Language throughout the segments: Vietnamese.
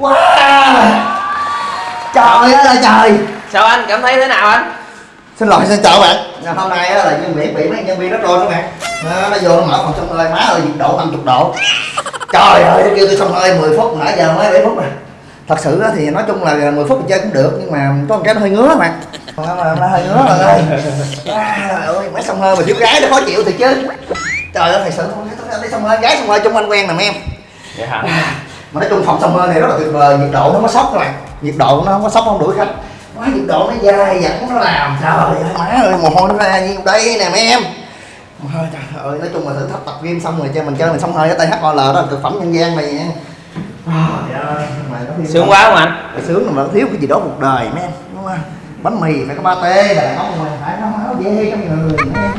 wow trời ơi là trời. Sao anh? Cảm thấy thế nào anh? Xin lỗi xin chào bạn. Hôm nay á là nhân viên bị mấy nhân viên rất rồi các bạn. Nó, nó vô nó mở phòng sông hơi má ơi nhiệt độ 50 độ. Trời ơi nó kêu tôi sông hơi 10 phút nãy giờ mới 7 phút rồi thật sự á thì nói chung là 10 phút thì chơi cũng được nhưng mà có một cái nó hơi ngứa mà mà nó hơi ngứa rồi ơi. À, ơi mấy sông hơi mà thiếu gái nó khó chịu thì chứ. Trời ơi thật sự đi sông hơi gái sông hơi chung anh quen nè em. Dạ. Hả mà nói chung phòng sông hơi này rất là tuyệt vời nhiệt độ nó có sốc các bạn. Nhiệt độ nó không có sốc không đuổi khách. Nó nhiệt độ nó dai dẳng nó làm. Trời ơi má ơi mồ hôi nó ra như đây nè mấy em. Ôi, trời ơi nói chung là thử thách tập game xong rồi chơi mình chơi mình xong hơi cái THOL đó là thực phẩm nhân gian này nha. Trời nó sướng quá không anh? Phải sướng mà thiếu cái gì đó cuộc đời mấy em. Đúng không? Bánh mì phải có ba tê đàn ông mà phải có máu dê trong người mấy em.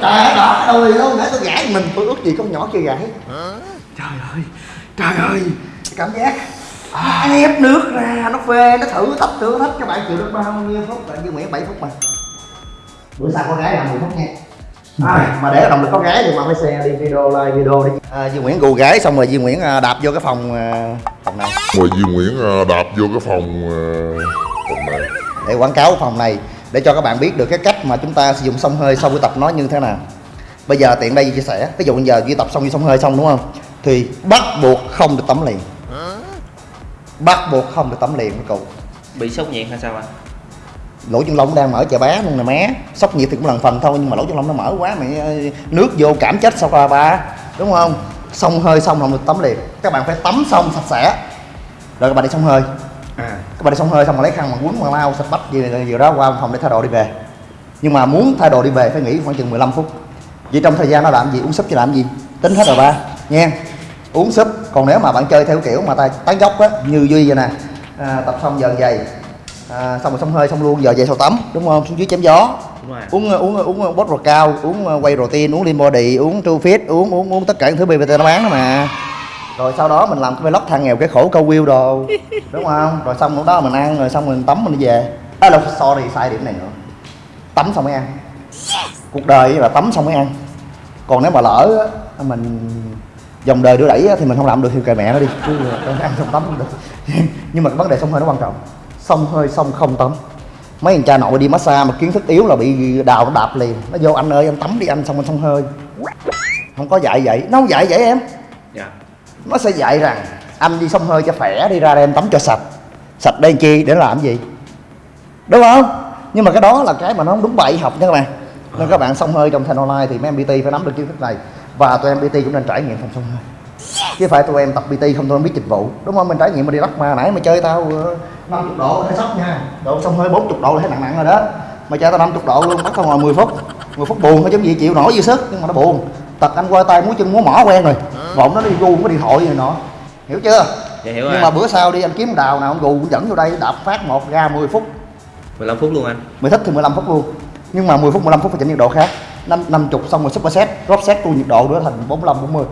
Trời ơi ơi đâu nãy tôi gãi mình tôi ước gì con nhỏ kia gãi trời ơi trời ơi. Cảm giác. Nó ép nước ra nó phê nó thử thách thử thách các bạn chịu được bao nhiêu phút? Là như nguyễn 7 phút mà. Bữa sau có gái làm 10 phút nha à, mà để động lực có gái thì mà phải xe đi video like video đi. À, Duy Nguyễn gù gái xong rồi Duy Nguyễn à, đạp vô cái phòng à, phòng này. Rồi Duy Nguyễn à, đạp vô cái phòng à, phòng này. Để quảng cáo phòng này để cho các bạn biết được cái cách mà chúng ta sử dụng sông hơi sau buổi tập nó như thế nào. Bây giờ tiện đây chia sẻ. Ví dụ bây giờ duy tập xong đi sông hơi xong đúng không thì bắt buộc không được tắm liền. Bắt buộc không được tắm liền các cụ. Bị sốc nhiệt hay sao anh? Lỗ chân lông đang mở chà bá luôn nè má sốc nhiệt thì cũng lần phần thôi nhưng mà lỗ chân lông nó mở quá mày nước vô cảm chết sao qua ba. Đúng không? Xong hơi xong không được tắm liền. Các bạn phải tắm xong sạch sẽ. Rồi các bạn đi xong hơi. Các bạn đi xong hơi xong rồi lấy khăn mà quấn mà lau sạch bách gì, gì đó qua phòng để thay đồ đi về. Nhưng mà muốn thay đồ đi về phải nghỉ khoảng chừng 15 phút. Vậy trong thời gian nó làm gì? Uống súp cho làm gì? Tính hết rồi ba. Nha uống súp. Còn nếu mà bạn chơi theo kiểu mà tay tán dốc á như duy vậy nè à, tập xong giờ giày à, xong rồi xong hơi xong luôn giờ về sau tắm đúng không? Xuống dưới chém gió. Đúng rồi. Uống uống uống bot cao uống quay protein uống lean body uống true fit uống uống uống tất cả những thứ BBT nó bán đó mà. Rồi sau đó mình làm cái vlog thằng nghèo cái khổ câu view đồ đúng không? Rồi xong lúc đó mình ăn rồi xong mình tắm mình đi về. À đâu sorry sai điểm này nữa. Tắm xong mới ăn. Cuộc đời là tắm xong mới ăn. Còn nếu mà lỡ á, mình dòng đời đưa đẩy á, thì mình không làm được thì kệ mẹ nó đi. Chứ ăn xong tắm không được. Nhưng mà cái vấn đề xong hơi nó quan trọng. Xong hơi xong không tắm. Mấy thằng cha nội đi massage mà kiến thức yếu là bị đào nó đạp liền. Nó vô anh ơi anh tắm đi anh xong anh xong hơi. Không có dạy vậy. Nó không dạy vậy em. Dạ. Nó sẽ dạy rằng anh đi xông hơi cho khỏe đi ra đây em tắm cho sạch. Sạch đây chi? Để làm gì? Đúng không? Nhưng mà cái đó là cái mà nó không đúng bậy học nha các bạn. Nên các bạn xông hơi trong thanh online thì mấy em PT phải nắm được kiến thức này và tụi em PT cũng nên trải nghiệm phòng xông hơi. Chứ phải tụi em tập PT không tụi em biết dịch vụ. Đúng không? Mình trải nghiệm mà đi lắc mà nãy mà chơi tao ờ, 50 độ thấy sốc nha. Độ xông hơi 40 độ là thấy nặng nặng rồi đó. Mà chơi tao 50 độ luôn bắt tao ngồi 10 phút. 10 phút buồn thôi chứ gì chịu nổi dư sức nhưng mà nó buồn. Tật anh qua tay múa chân múa mỏ quen rồi. Bọn nó đi gu có điện thoại gì nọ. Hiểu chưa? Dạ hiểu nhưng rồi. mà bữa sau đi anh kiếm đào nào ông gù dẫn vô đây đạp phát một ra 10 phút. 15 phút luôn anh. Mày thích thì 15 phút luôn nhưng mà 10 phút 15 phút phải chỉnh nhiệt độ khác. Năm năm chục xong rồi super set, drop set tu nhiệt độ nữa thành 45 40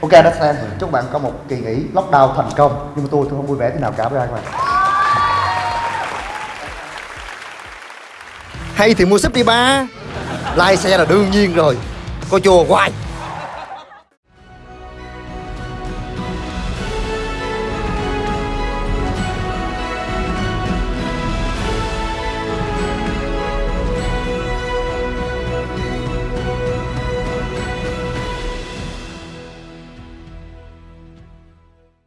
ok đó xem chúc bạn có một kỳ nghỉ lockdown thành công. Nhưng mà tôi tôi không vui vẻ thế nào cả với các bạn. Hay thì mua súp đi ba. Lai xe là đương nhiên rồi. Coi chùa hoài.